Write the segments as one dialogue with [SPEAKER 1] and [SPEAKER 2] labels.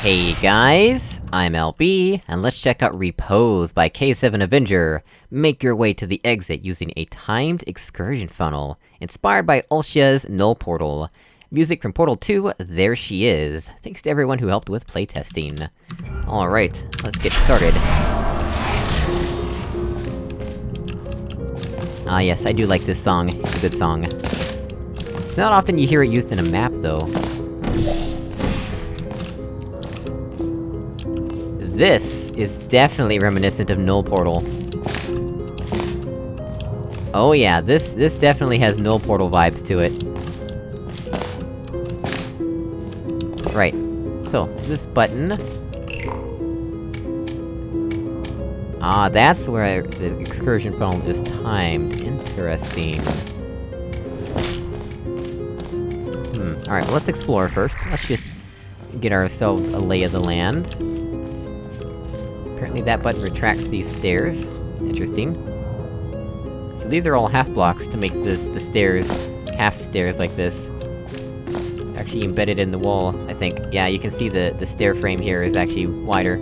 [SPEAKER 1] Hey guys, I'm LB, and let's check out Repose by K7 Avenger. Make your way to the exit using a timed excursion funnel, inspired by Ultia's Null Portal. Music from Portal 2, There She Is. Thanks to everyone who helped with playtesting. Alright, let's get started. Ah yes, I do like this song. It's a good song. It's not often you hear it used in a map, though. This is definitely reminiscent of Null Portal. Oh yeah, this- this definitely has Null Portal vibes to it. Right. So, this button... Ah, that's where the excursion funnel is timed. Interesting. Hmm, alright, well let's explore first. Let's just get ourselves a lay of the land. Apparently that button retracts these stairs. Interesting. So these are all half blocks to make this- the stairs... half stairs like this. Actually embedded in the wall, I think. Yeah, you can see the- the stair frame here is actually wider.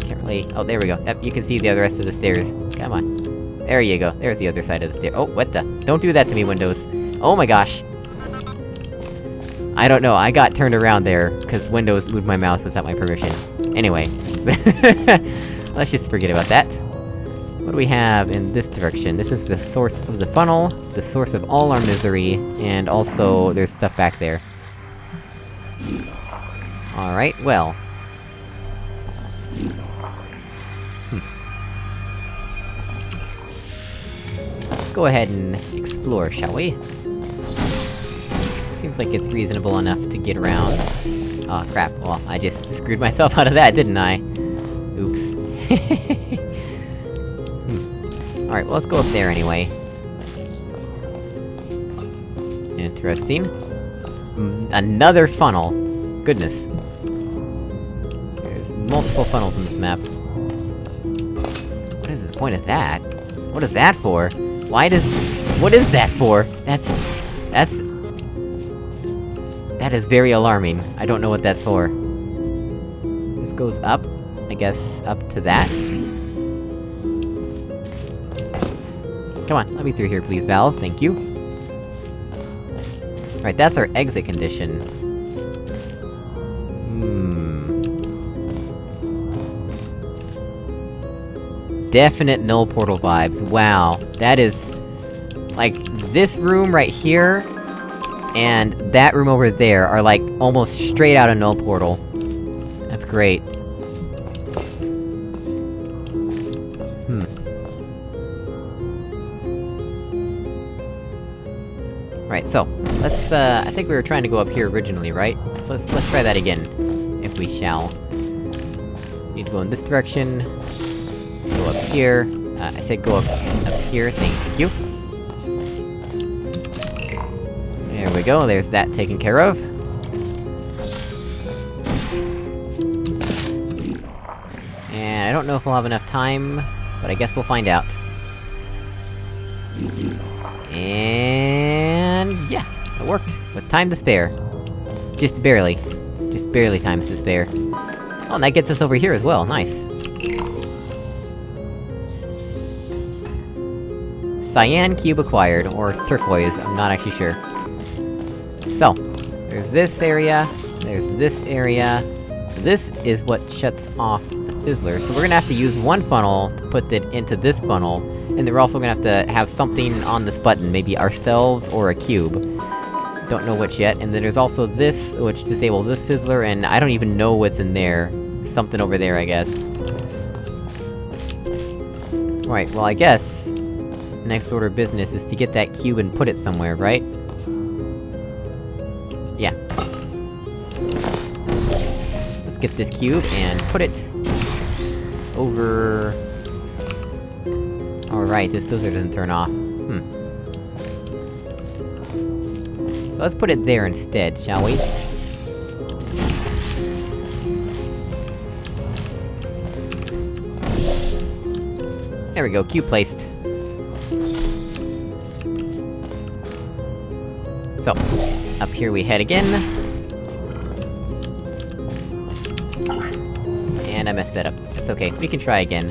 [SPEAKER 1] Can't really- oh, there we go. Yep, you can see the other rest of the stairs. Come on. There you go, there's the other side of the stair- oh, what the- don't do that to me, Windows! Oh my gosh! I don't know, I got turned around there, cause Windows moved my mouse without my permission. Anyway. Let's just forget about that. What do we have in this direction? This is the source of the funnel, the source of all our misery, and also, there's stuff back there. Alright, well... Hmm. Let's go ahead and explore, shall we? Seems like it's reasonable enough to get around. Oh crap, well, I just screwed myself out of that, didn't I? Oops. hmm. Alright, well, let's go up there anyway. Interesting. Mm, another funnel! Goodness. There's multiple funnels in this map. What is the point of that? What is that for? Why does- What is that for? That's- That's- That is very alarming. I don't know what that's for. This goes up? I guess, up to that? Come on, let me through here please, Valve, thank you. Right, that's our exit condition. Hmm... Definite null portal vibes, wow. That is... Like, this room right here, and that room over there are like, almost straight out of null portal. That's great. Hmm. Right, so, let's, uh, I think we were trying to go up here originally, right? So let's- let's try that again, if we shall. Need to go in this direction. Go up here. Uh, I said go up, up here, thank you. We go, there's that taken care of. And I don't know if we'll have enough time, but I guess we'll find out. And... yeah, it worked, with time to spare. Just barely. Just barely time to spare. Oh, and that gets us over here as well, nice. Cyan cube acquired, or turquoise, I'm not actually sure. So, there's this area, there's this area... This is what shuts off the fizzler, so we're gonna have to use one funnel to put it into this funnel, and then we're also gonna have to have something on this button, maybe ourselves or a cube. Don't know which yet, and then there's also this, which disables this fizzler, and I don't even know what's in there. Something over there, I guess. Right, well I guess... Next order of business is to get that cube and put it somewhere, right? Get this cube and put it... over... Alright, this dozer doesn't turn off. Hmm. So let's put it there instead, shall we? There we go, cube placed. So, up here we head again. And I messed that up. That's okay, we can try again.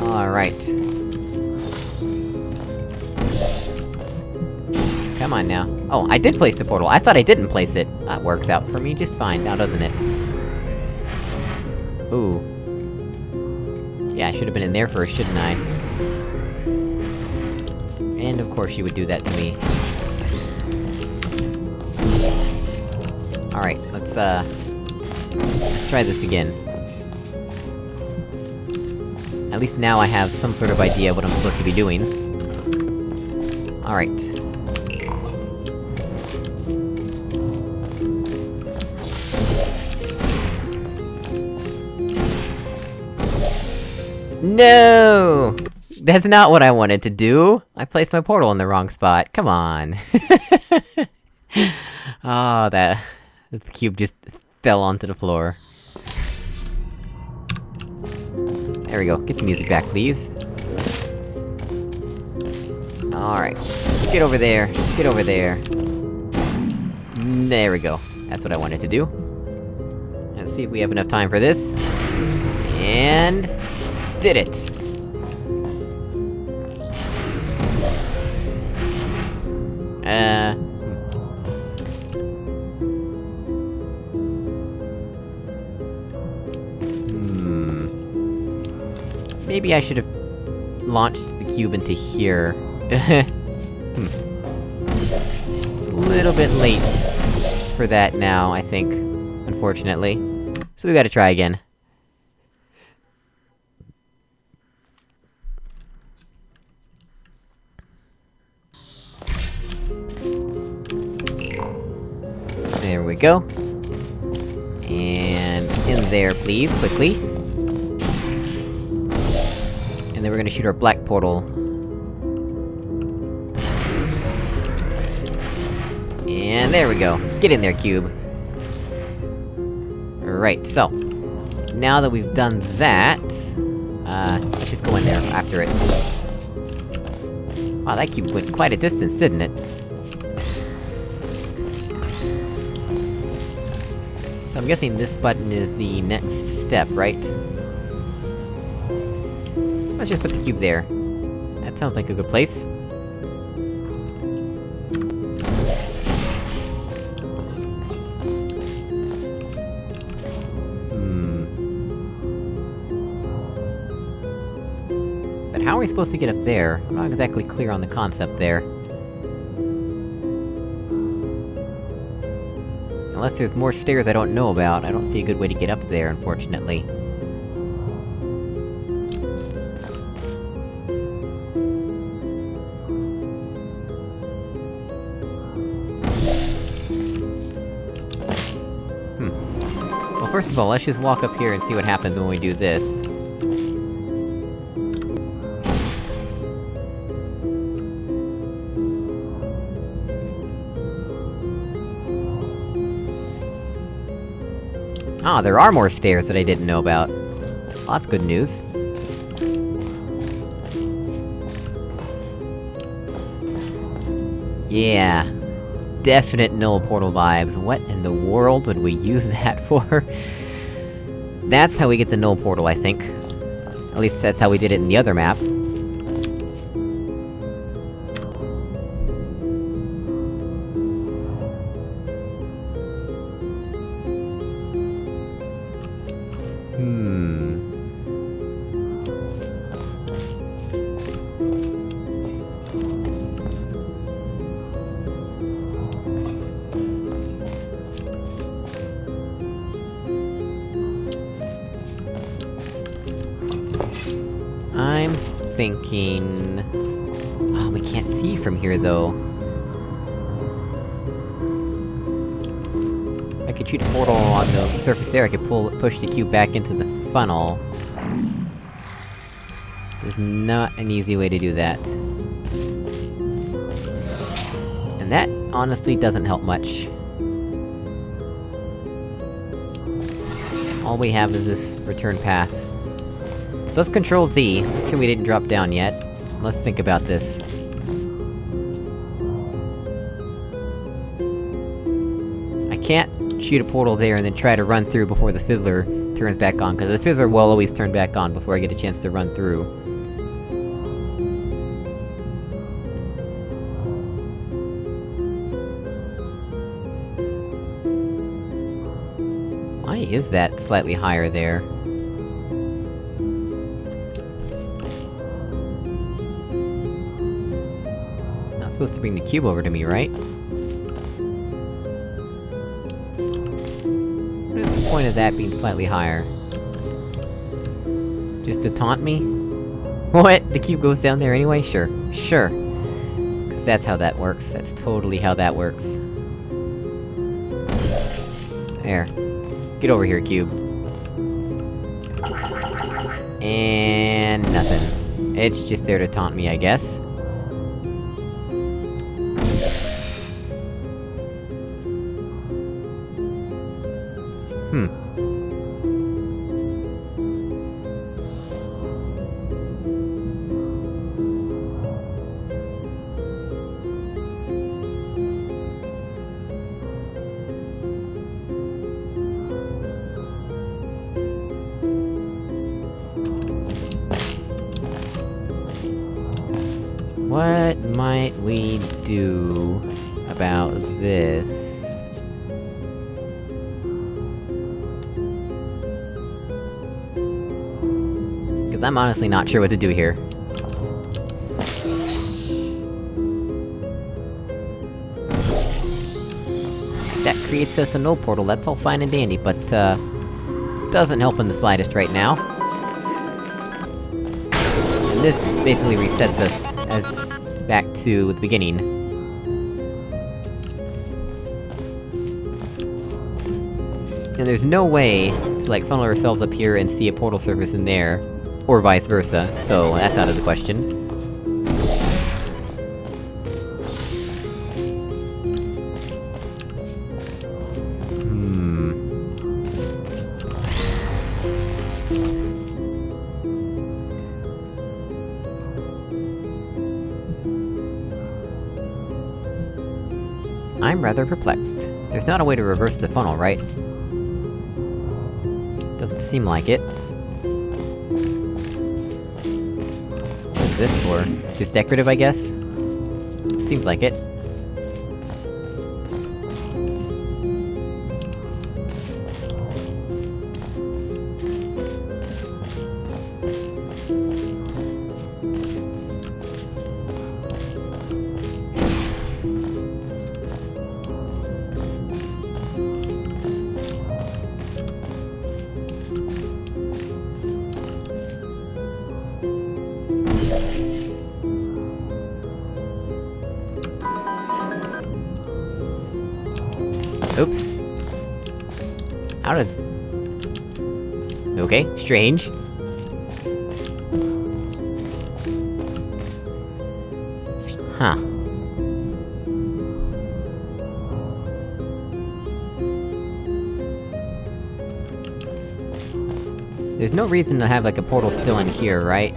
[SPEAKER 1] Alright. Come on now. Oh, I did place the portal! I thought I didn't place it! That works out for me just fine now, doesn't it? Ooh. Yeah, I should've been in there first, shouldn't I? And of course you would do that to me. Alright, let's, uh... Try this again. At least now I have some sort of idea what I'm supposed to be doing. Alright. No! That's not what I wanted to do! I placed my portal in the wrong spot, come on! oh, that... The cube just fell onto the floor. There we go, get the music back, please. Alright. Get over there, get over there. There we go. That's what I wanted to do. Let's see if we have enough time for this. And did it! Maybe I should've... launched the cube into here. hmm. It's a little bit late for that now, I think. Unfortunately. So we gotta try again. There we go. And... in there, please, quickly. Then we're gonna shoot our black portal. And there we go. Get in there, cube. Right, so... Now that we've done that... Uh, let's just go in there after it. Wow, that cube went quite a distance, didn't it? So I'm guessing this button is the next step, right? Let's just put the cube there. That sounds like a good place. Hmm... But how are we supposed to get up there? I'm not exactly clear on the concept there. Unless there's more stairs I don't know about, I don't see a good way to get up there, unfortunately. Of all, let's just walk up here and see what happens when we do this. Ah, there are more stairs that I didn't know about. Well, that's good news. Yeah. Definite null portal vibes. What in the world would we use that for? That's how we get the null portal, I think. At least that's how we did it in the other map. Thinking... Oh, ah, we can't see from here, though. I could shoot a portal on the surface there, I could pull- push the cube back into the funnel. There's not an easy way to do that. And that, honestly, doesn't help much. All we have is this return path. So let's control Z, till we didn't drop down yet. Let's think about this. I can't shoot a portal there and then try to run through before the Fizzler turns back on, because the Fizzler will always turn back on before I get a chance to run through. Why is that slightly higher there? Supposed to bring the cube over to me, right? What is the point of that being slightly higher? Just to taunt me? What? The cube goes down there anyway? Sure. Sure. Cause that's how that works. That's totally how that works. There. Get over here, cube. And... nothing. It's just there to taunt me, I guess. What might we do about this? Cause I'm honestly not sure what to do here. That creates us a no portal, that's all fine and dandy, but, uh... Doesn't help in the slightest right now. And this basically resets us as back to the beginning. And there's no way to, like, funnel ourselves up here and see a portal surface in there, or vice versa, so that's out of the question. I'm rather perplexed. There's not a way to reverse the funnel, right? Doesn't seem like it. What is this for? Just decorative, I guess? Seems like it. Oops. How did... Okay, strange. Huh. There's no reason to have, like, a portal still in here, right?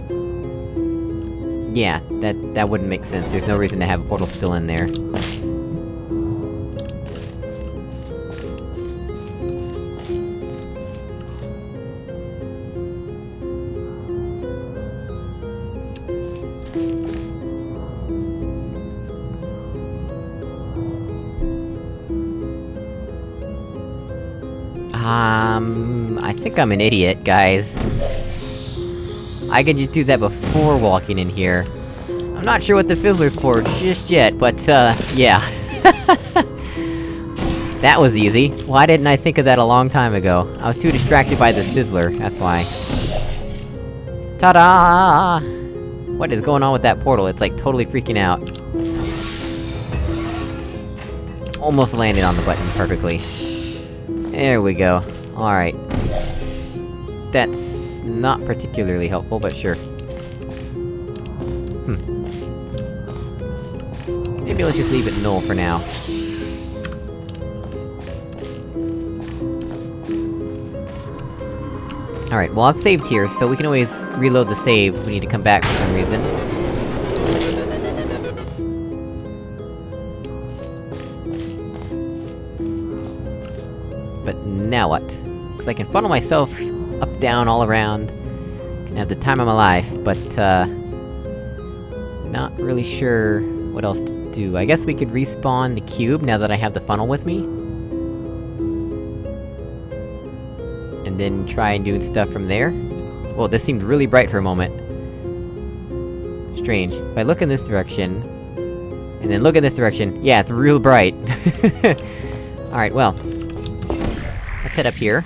[SPEAKER 1] Yeah, that- that wouldn't make sense, there's no reason to have a portal still in there. Um... I think I'm an idiot, guys. I could just do that before walking in here. I'm not sure what the Fizzler's for just yet, but, uh, yeah. that was easy. Why didn't I think of that a long time ago? I was too distracted by this Fizzler, that's why. Ta-da! What is going on with that portal? It's like totally freaking out. Almost landed on the button perfectly. There we go. Alright. That's not particularly helpful, but sure. Hmm. Maybe let's just leave it null for now. Alright, well I've saved here, so we can always reload the save if we need to come back for some reason. But now what? Cause I can funnel myself up, down, all around. Can have the time of my life, but, uh... Not really sure what else to do. I guess we could respawn the cube now that I have the funnel with me? And then try and do stuff from there? Well, this seemed really bright for a moment. Strange. If I look in this direction... And then look in this direction, yeah, it's real bright! Alright, well... Let's head up here.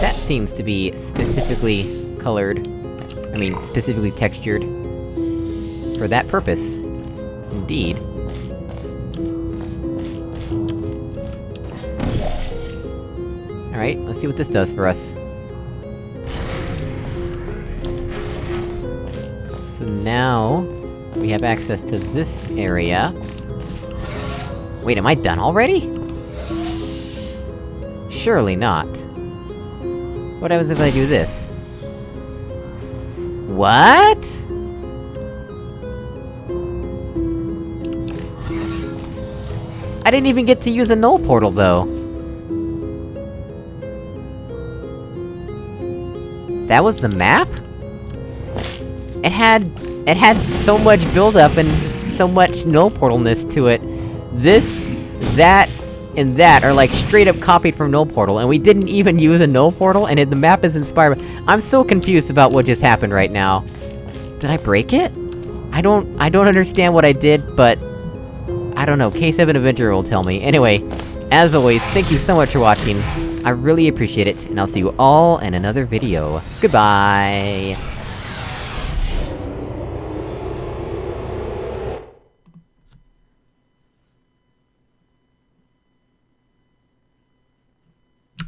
[SPEAKER 1] That seems to be specifically colored. I mean, specifically textured. For that purpose. Indeed. Alright, let's see what this does for us. So now... We have access to this area. Wait, am I done already? Surely not. What happens if I do this? What?! I didn't even get to use a null portal, though! That was the map? It had... it had so much buildup and so much null portalness to it. This, that, and that are like straight up copied from null portal, and we didn't even use a null portal, and it, the map is inspired I'm so confused about what just happened right now. Did I break it? I don't- I don't understand what I did, but... I don't know, K7 Avenger will tell me. Anyway, as always, thank you so much for watching. I really appreciate it, and I'll see you all in another video. Goodbye!